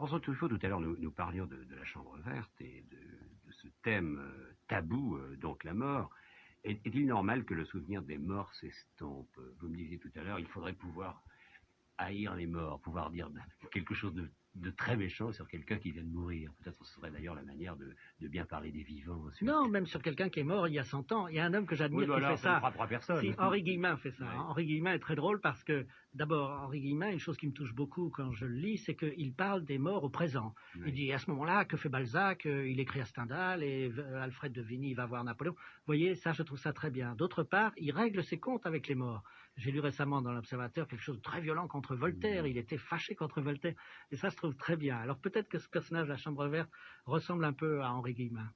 François Truffaut, tout à l'heure, nous, parlions de, la chambre verte et de, de ce thème euh, tabou, euh, donc la mort. Est-il normal que le souvenir des morts s'estompe? Vous me disiez tout à l'heure, il faudrait pouvoir haïr les morts, pouvoir dire quelque chose de de très méchant sur quelqu'un qui vient de mourir. Peut-être ce serait d'ailleurs la manière de, de, bien parler des vivants. Non, même sur quelqu'un qui est mort il y a 100 ans. Il y a un homme que j'admire oui, qui fait ça. ça personne. Si, Henri Guillemin fait ça. Ouais. Hein. Henri Guillemin est très drôle parce que, d'abord, Henri Guillemin, une chose qui me touche beaucoup quand je le lis, c'est qu'il parle des morts au présent. Il dit, à ce moment-là, que fait Balzac? Il écrit à Stendhal et Alfred de Vigny va voir Napoléon. Vous voyez, ça, je trouve ça très bien. D'autre part, il règle ses comptes avec les morts. J'ai lu récemment dans l'Observateur quelque chose de très violent contre Voltaire. Il était fâché contre Voltaire. Et ça, je très bien. Alors peut-être que ce personnage de la Chambre verte ressemble un peu à Henri Guillemin.